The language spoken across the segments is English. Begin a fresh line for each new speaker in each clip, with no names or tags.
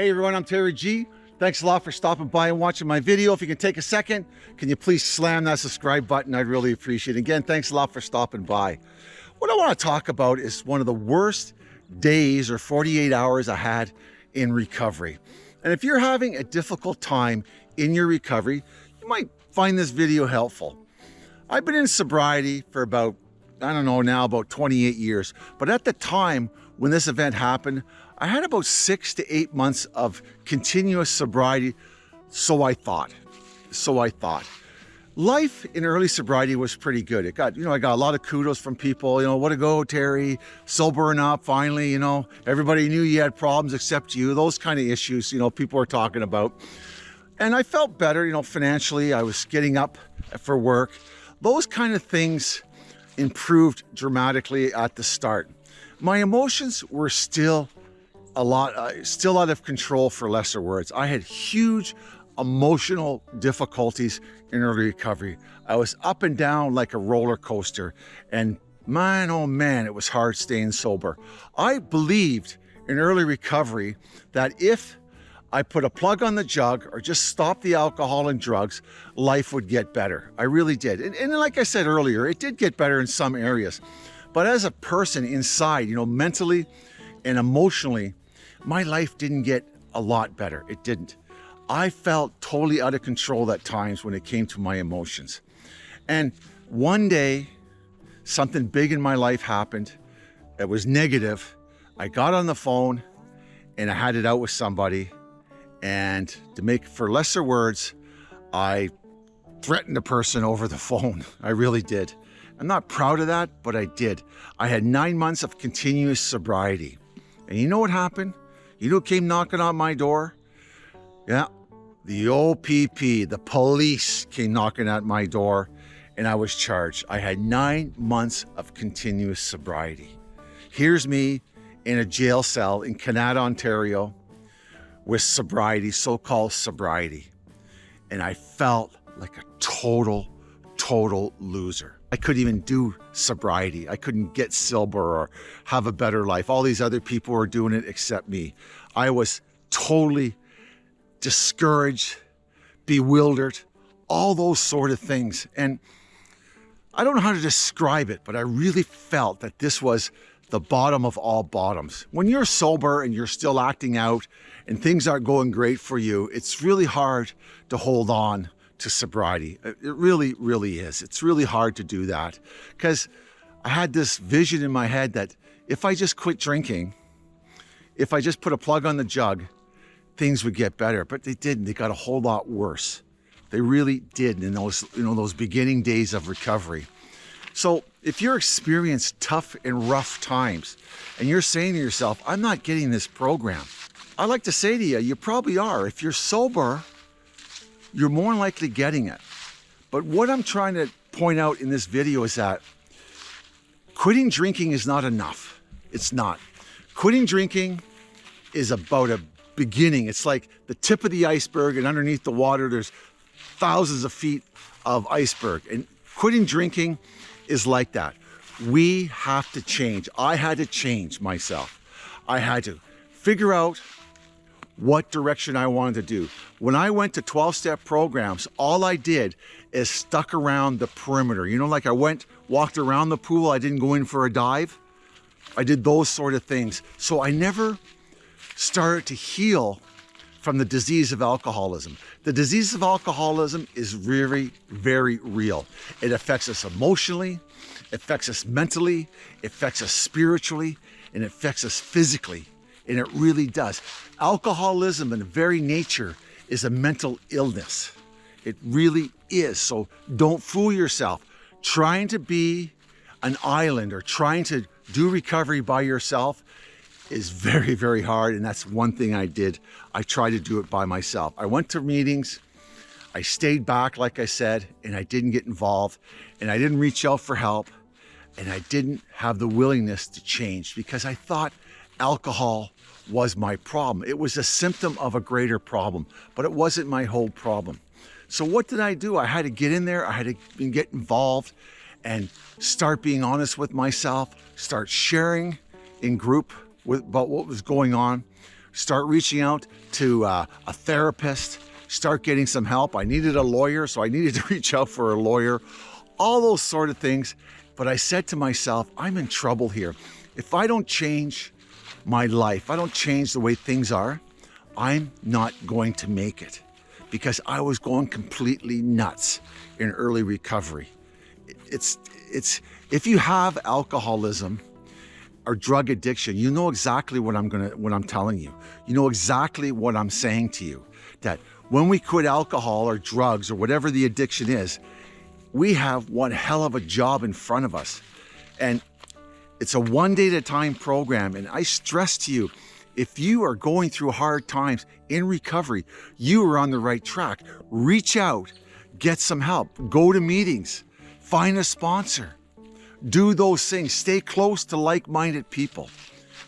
Hey everyone, I'm Terry G. Thanks a lot for stopping by and watching my video. If you can take a second, can you please slam that subscribe button? I'd really appreciate it. Again, thanks a lot for stopping by. What I want to talk about is one of the worst days or 48 hours I had in recovery. And if you're having a difficult time in your recovery, you might find this video helpful. I've been in sobriety for about, I don't know now, about 28 years. But at the time when this event happened, I had about six to eight months of continuous sobriety, so I thought. So I thought. Life in early sobriety was pretty good. It got, you know, I got a lot of kudos from people, you know, what a go, Terry, sobering up, finally, you know, everybody knew you had problems except you, those kind of issues, you know, people were talking about. And I felt better, you know, financially, I was getting up for work. Those kind of things improved dramatically at the start. My emotions were still a lot, uh, still out of control for lesser words. I had huge emotional difficulties in early recovery. I was up and down like a roller coaster and man, oh man, it was hard staying sober. I believed in early recovery that if I put a plug on the jug or just stop the alcohol and drugs, life would get better. I really did. And, and like I said earlier, it did get better in some areas. But as a person inside, you know, mentally and emotionally, my life didn't get a lot better. It didn't. I felt totally out of control at times when it came to my emotions. And one day, something big in my life happened that was negative. I got on the phone and I had it out with somebody. And to make for lesser words, I threatened a person over the phone. I really did. I'm not proud of that, but I did. I had nine months of continuous sobriety. And you know what happened? You know who came knocking on my door? Yeah, the OPP, the police came knocking at my door and I was charged. I had nine months of continuous sobriety. Here's me in a jail cell in Canada, Ontario with sobriety, so-called sobriety. And I felt like a total, total loser. I couldn't even do sobriety. I couldn't get sober or have a better life. All these other people were doing it except me. I was totally discouraged, bewildered, all those sort of things. And I don't know how to describe it, but I really felt that this was the bottom of all bottoms. When you're sober and you're still acting out and things aren't going great for you, it's really hard to hold on to sobriety. Uh, it really, really is. It's really hard to do that because I had this vision in my head that if I just quit drinking, if I just put a plug on the jug, things would get better. But they didn't. They got a whole lot worse. They really did in those, you know, those beginning days of recovery. So if you're experiencing tough and rough times and you're saying to yourself, I'm not getting this program, I like to say to you, you probably are. If you're sober, you're more likely getting it. But what I'm trying to point out in this video is that quitting drinking is not enough. It's not. Quitting drinking is about a beginning. It's like the tip of the iceberg and underneath the water, there's thousands of feet of iceberg. And quitting drinking is like that. We have to change. I had to change myself. I had to figure out what direction I wanted to do. When I went to 12-step programs, all I did is stuck around the perimeter. You know, like I went, walked around the pool, I didn't go in for a dive. I did those sort of things. So I never started to heal from the disease of alcoholism. The disease of alcoholism is very, very real. It affects us emotionally, affects us mentally, affects us spiritually, and affects us physically and it really does. Alcoholism in very nature is a mental illness. It really is. So don't fool yourself. Trying to be an island or trying to do recovery by yourself is very, very hard. And that's one thing I did. I tried to do it by myself. I went to meetings. I stayed back, like I said, and I didn't get involved and I didn't reach out for help and I didn't have the willingness to change because I thought alcohol was my problem. It was a symptom of a greater problem, but it wasn't my whole problem. So what did I do? I had to get in there. I had to get involved and start being honest with myself, start sharing in group with, about what was going on, start reaching out to uh, a therapist, start getting some help. I needed a lawyer, so I needed to reach out for a lawyer, all those sort of things. But I said to myself, I'm in trouble here. If I don't change my life, I don't change the way things are, I'm not going to make it because I was going completely nuts in early recovery. It's, it's, if you have alcoholism or drug addiction, you know exactly what I'm gonna, what I'm telling you. You know exactly what I'm saying to you, that when we quit alcohol or drugs or whatever the addiction is, we have one hell of a job in front of us. And it's a one day at a time program. And I stress to you, if you are going through hard times in recovery, you are on the right track. Reach out, get some help, go to meetings, find a sponsor, do those things, stay close to like-minded people.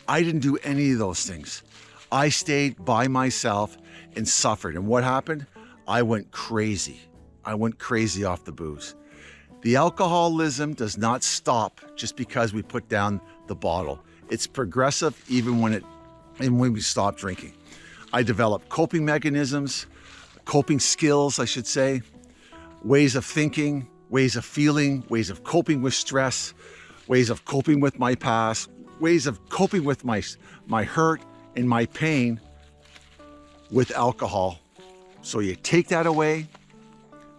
I didn't do any of those things. I stayed by myself and suffered. And what happened? I went crazy. I went crazy off the booze. The alcoholism does not stop just because we put down the bottle. It's progressive even when it and when we stop drinking. I developed coping mechanisms, coping skills, I should say, ways of thinking, ways of feeling, ways of coping with stress, ways of coping with my past, ways of coping with my, my hurt and my pain with alcohol. So you take that away,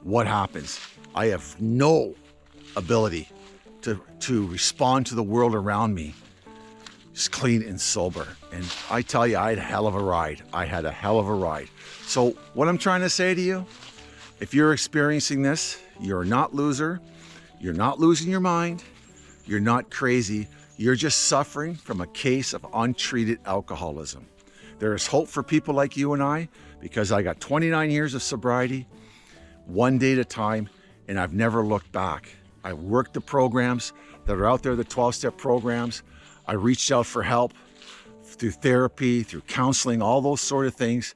what happens? I have no ability to, to respond to the world around me just clean and sober. And I tell you, I had a hell of a ride. I had a hell of a ride. So what I'm trying to say to you, if you're experiencing this, you're not a loser. You're not losing your mind. You're not crazy. You're just suffering from a case of untreated alcoholism. There is hope for people like you and I because I got 29 years of sobriety, one day at a time, and I've never looked back. I worked the programs that are out there, the 12-step programs. I reached out for help through therapy, through counseling, all those sort of things.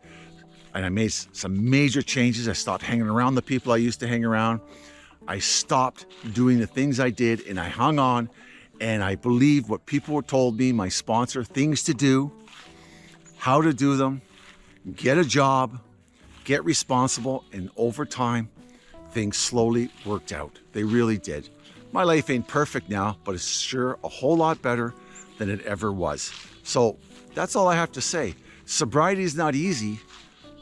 And I made some major changes. I stopped hanging around the people I used to hang around. I stopped doing the things I did and I hung on and I believed what people were told me, my sponsor, things to do, how to do them, get a job, get responsible, and over time, things slowly worked out. They really did. My life ain't perfect now, but it's sure a whole lot better than it ever was. So that's all I have to say. Sobriety is not easy,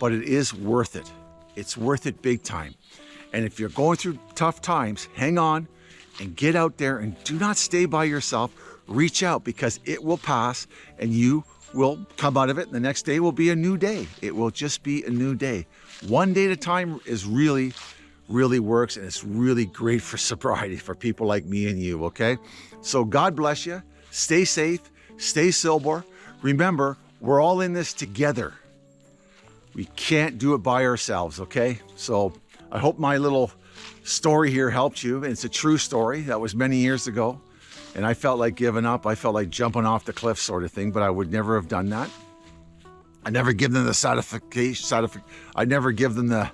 but it is worth it. It's worth it big time. And if you're going through tough times, hang on and get out there and do not stay by yourself. Reach out because it will pass and you will come out of it. And the next day will be a new day. It will just be a new day. One day at a time is really, really works and it's really great for sobriety for people like me and you, okay? So God bless you. Stay safe, stay sober. Remember, we're all in this together. We can't do it by ourselves, okay? So I hope my little story here helped you. It's a true story. That was many years ago. And I felt like giving up. I felt like jumping off the cliff sort of thing, but I would never have done that. I never give them the satisfaction. I never give them the,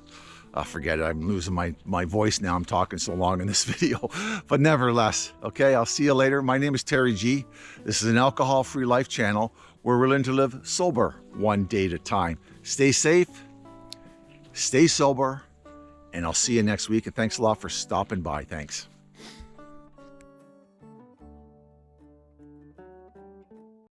oh, forget it, I'm losing my, my voice now. I'm talking so long in this video, but nevertheless, okay, I'll see you later. My name is Terry G. This is an alcohol-free life channel where we're learning to live sober one day at a time. Stay safe, stay sober, and I'll see you next week. And thanks a lot for stopping by. Thanks.